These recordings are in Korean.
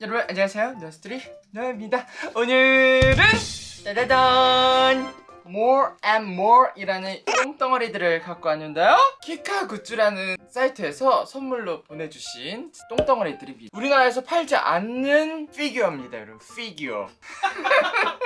여러분 안녕하세요. 노스트리 노입니다. 오늘은 짜자잔 More and More 이라는 똥덩어리들을 갖고 왔는데요. 키카 굿즈라는 사이트에서 선물로 보내주신 똥덩어리들입니다. 우리나라에서 팔지 않는 피규어입니다 여러분. 피규어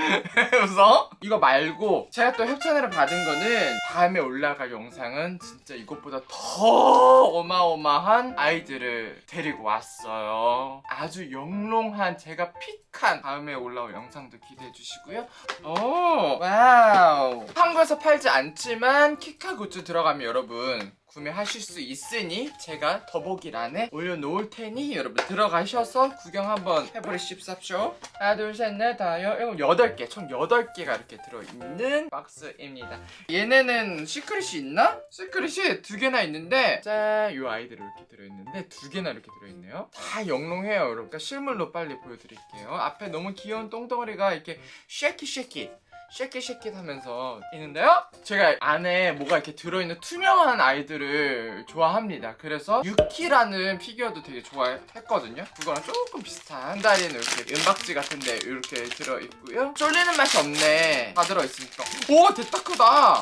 웃어? 이거 말고 제가 또 협찬을 받은 거는 다음에 올라갈 영상은 진짜 이것보다 더 어마어마한 아이들을 데리고 왔어요. 아주 영롱한 제가 pick한 다음에 올라올 영상도 기대해 주시고요. 오 와우. 한국에서 팔지 않지만 키카 굿즈 들어가면 여러분 구매하실 수 있으니 제가 더보기란에 올려놓을 테니 여러분 들어가셔서 구경 한번 해버리십시오. 하나 둘 셋 넷 다섯 일곱 여덟 개 총 여덟 개가 이렇게 들어있는 박스입니다. 얘네는 secret이 있나? secret이 두 개나 있는데 짠요 아이들 이렇게 들어있는데 두 개나 이렇게 들어있네요. 다 영롱해요 여러분. 그러니까 실물로 빨리 보여드릴게요. 앞에 너무 귀여운 똥덩어리가 이렇게 shaky shaky shake it shake it 하면서 있는데요. 제가 안에 뭐가 이렇게 들어있는 투명한 아이들을 좋아합니다. 그래서 유키라는 피규어도 되게 좋아했거든요. 그거랑 조금 비슷한 한 다리는 이렇게 은박지 같은데 이렇게 들어있고요. 쫄리는 맛이 없네. 다 들어있으니까. 오 됐다 크다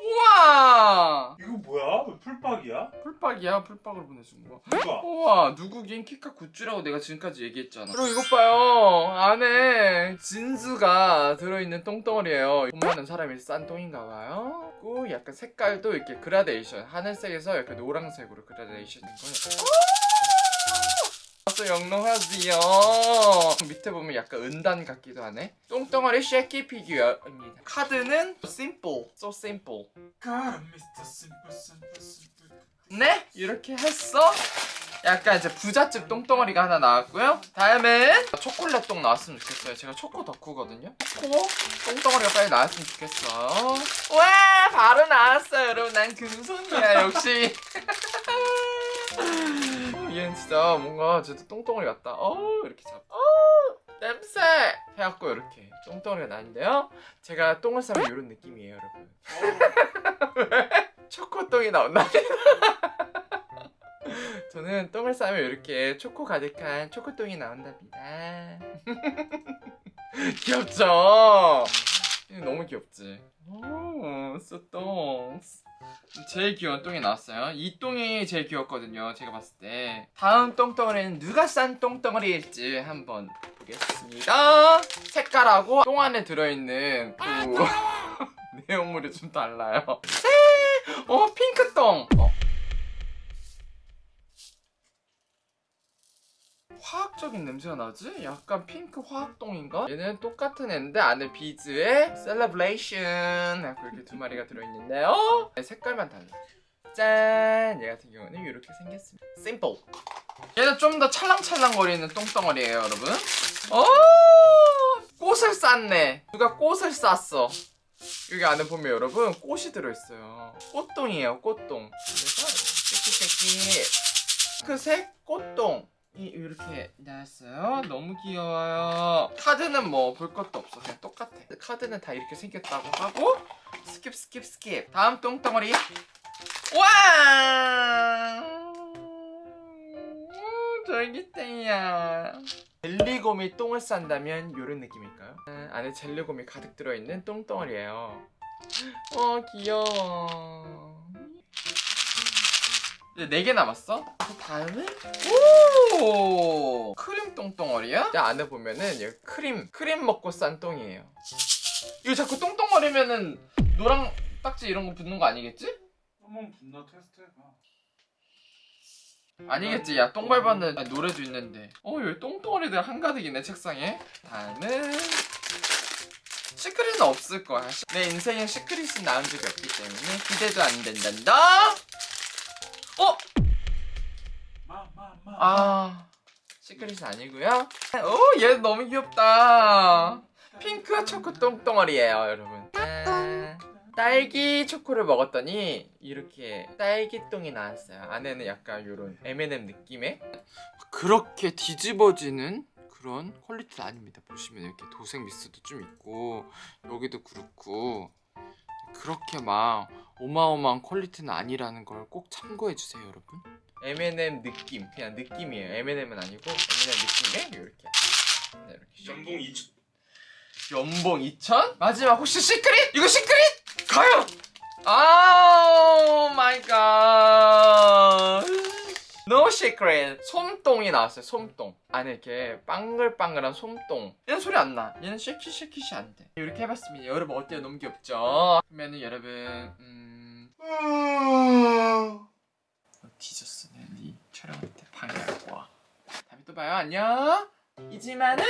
우와! 이거 뭐야? 왜 full박이야? full박이야? full박으로 보내준 거? 누가? 우와 누구긴 키카 굿즈라고 내가 지금까지 얘기했잖아. 그리고 이것 봐요. 안에 진주가 들어있는 똥덩어리예요. 돈 많은 사람이 싼 똥인가 봐요. 그리고 약간 색깔도 이렇게 그라데이션 하늘색에서 이렇게 노란색으로 그라데이션 된 거예요. 아주 영롱하지요. 밑에 보면 약간 은단 같기도 하네. 똥덩어리 쉐키 피규어입니다. 카드는 simple, so simple. 네? 이렇게 했어? 약간 이제 부잣집 똥덩어리가 하나 나왔고요. 다음엔 초콜릿 똥 나왔으면 좋겠어요. 제가 초코 덕후거든요. 초코 똥덩어리가 빨리 나왔으면 좋겠어. 와! 바로 나왔어요 여러분. 난 금손이야 역시. 어, 얘는 진짜 뭔가 진짜 똥덩어리 같다. 어 이렇게 잡 어, 냄새! 해갖고 이렇게 똥덩어리가 나는데요. 제가 똥을 싸면 이런 느낌이에요 여러분. 초코똥이 나온다. 저는 똥을 싸면 이렇게 초코 가득한 초코똥이 나온답니다. 귀엽죠? 너무 귀엽지? 오, 쏘똥. 제일 귀여운 똥이 나왔어요. 이 똥이 제일 귀엽거든요. 제가 봤을 때. 다음 똥덩어리는 누가 싼 똥덩어리일지 한번 보겠습니다. 색깔하고 똥 안에 들어있는 그 내용물이 좀 달라요. 어, 핑크똥. 어. 화학적인 냄새가 나지? 약간 핑크 화학똥인가? 얘는 똑같은 애인데 안에 비즈에 celebration 하고 이렇게 두 마리가 들어있는데요. 색깔만 달라. 짠! 얘 같은 경우는 이렇게 생겼습니다. 심플 얘는 좀 더 찰랑찰랑거리는 똥덩어리예요 여러분. 어! 꽃을 쌌네. 누가 꽃을 쌌어? 여기 안에 보면 여러분 꽃이 들어있어요. 꽃똥이에요 꽃똥 그래서 새끼새끼. 핑크색 꽃똥 이 이렇게 나왔어요. 너무 귀여워요. 카드는 뭐 볼 것도 없어. 그냥 똑같아. 카드는 다 이렇게 생겼다고 하고 skip skip skip. 다음 똥덩어리. 와! 젤리똥이야. 젤리곰이 똥을 싼다면 이런 느낌일까요? 아, 안에 젤리곰이 가득 들어있는 똥덩어리예요. 와 귀여워. 이제 4개 남았어. 그 다음은 오 크림 똥덩어리야? 자 안에 보면은 여기 크림 크림 먹고 싼 똥이에요. 이거 자꾸 똥덩어리면은 노랑 딱지 이런 거 붙는 거 아니겠지? 한번 분나 테스트 해봐. 아니겠지. 야 똥 밟았는 노래도 있는데. 어 여기 똥덩어리들 한가득이네 책상에. 다음은 시크릿은 없을 거야. 내 인생에 시크릿은 나온 적이 없기 때문에 기대도 안 된단다. 아 시크릿은 아니고요. 오 얘 너무 귀엽다. 핑크 초코 똥덩어리예요 여러분. 짠. 딸기 초코를 먹었더니 이렇게 딸기똥이 나왔어요. 안에는 약간 이런 M&M 느낌의? 그렇게 뒤집어지는 그런 quality는 아닙니다. 보시면 이렇게 도색 미스도 좀 있고 여기도 그렇고 그렇게 막 어마어마한 quality는 아니라는 걸 꼭 참고해 주세요, 여러분. M&M 느낌, 그냥 느낌이에요. M&M은 아니고 M&M 느낌에 이렇게. 네, 이렇게 연봉 2천. 연봉 2천? 마지막 혹시 시크릿? 이거 시크릿? 과연? 아 마이 갓. No secret. 솜똥이 나왔어요. 솜똥. 안에 이렇게 빵글빵글한 솜똥. 얘는 소리 안 나. 얘는 쉐키 쉐키시 안 돼. 이렇게 해봤습니다. 여러분 어때요? 너무 귀엽죠? 그러면은 여러분 음. 너 뒤졌어. 내가 네 촬영할 때 방해하고 와. 다음에 또 봐요. 안녕. 이지만은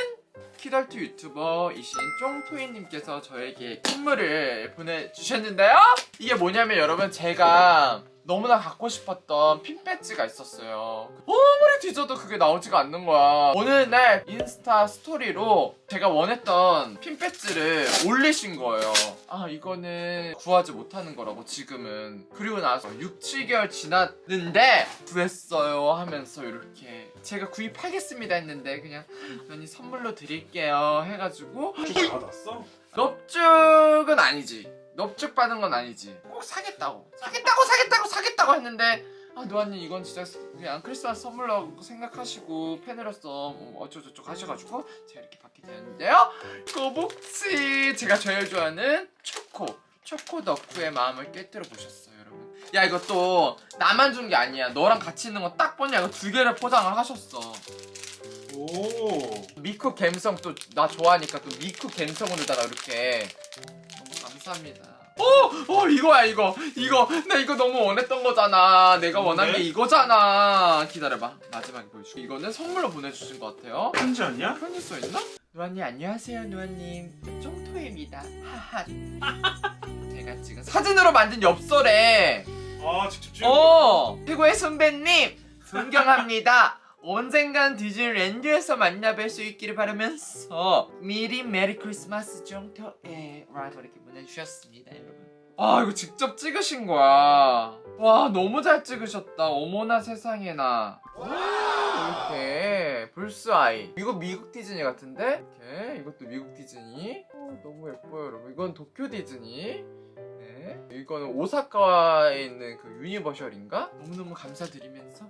키덜트 유튜버이신 쫑토이님께서 저에게 선물을 보내주셨는데요. 이게 뭐냐면 여러분 제가 너무나 갖고 싶었던 핀 배지가 있었어요. 아무리 뒤져도 그게 나오지가 않는 거야. 어느 날 인스타 스토리로 제가 원했던 핀 배지를 올리신 거예요. 아 이거는 구하지 못하는 거라고 지금은. 그리고 나서 6, 7개월 지났는데 구했어요 하면서 이렇게 제가 구입하겠습니다 했는데 그냥 언니 선물로 드릴게요 해가지고 쭉 받았어? 넙죽은 아니지. 넙죽 받은 건 아니지. 꼭 사겠다고. 사겠다고 사겠다고 사겠다고 했는데 아 노아님 이건 진짜 그냥 크리스마스 선물로 생각하시고 팬으로서 뭐 어쩌고저쩌고 하셔가지고 제가 이렇게 받게 되었는데요. 꼬북치 제가 제일 좋아하는 초코 초코 덕후의 마음을 깨뜨려 보셨어요 여러분. 야 이거 또 나만 준 게 아니야. 너랑 같이 있는 거 딱 보니 이거 두 개를 포장을 하셨어. 오. 미쿠 갬성 또 나 좋아하니까 또 미쿠 갬성으로다가 이렇게 감사합니다. 어, 어 이거야 이거 이거 나 이거 너무 원했던 거잖아. 내가 원한 게 뭔데? 이거잖아. 기다려봐 마지막에 보여줄게. 이거는 선물로 보내주신 것 같아요. 편지 아니야? 편지 써 있나? 누아님 안녕하세요 누아님 쫑토입니다. 하하. 제가 지금 사진으로 만든 엽서래. 아 직접 찍은 거. 어 최고의 선배님 존경합니다. 언젠간 디즈니 랜드에서 만나뵐 수 있기를 바라면서 미리 Merry Christmas 정도에 라고 이렇게 보내주셨습니다 여러분. 아 이거 직접 찍으신 거야. 와 너무 잘 찍으셨다. 어머나 세상에나. 와, 이렇게 불스아이. 이거 미국 디즈니 같은데? 이렇게. 이것도 미국 디즈니. 어, 너무 예뻐요 여러분. 이건 도쿄 디즈니. 네. 이거는 오사카에 있는 그 유니버셜인가? 너무너무 감사드리면서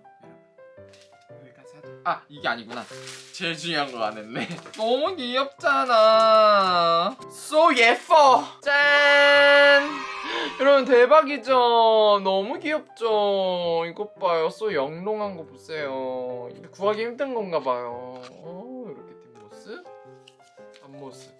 아 이게 아니구나. 제일 중요한 거 안 했네. 너무 귀엽잖아. So 예뻐. 짠. 여러분 대박이죠? 너무 귀엽죠? 이것 봐요. So 영롱한 거 보세요. 구하기 힘든 건가 봐요. 어, 이렇게 뒷모습. 앞모습.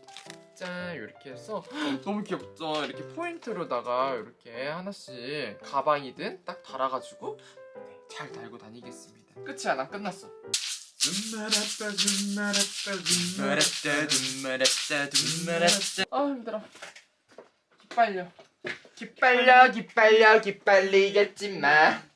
짠 이렇게 해서. 너무 귀엽죠? 이렇게 포인트로다가 이렇게 하나씩 가방이든 딱 달아가지고. 네, 잘 달고 다니겠습니다. 끝이야 난 끝났어. 아 힘들어. 기빨려. 기빨려 기빨려 기빨리겠지만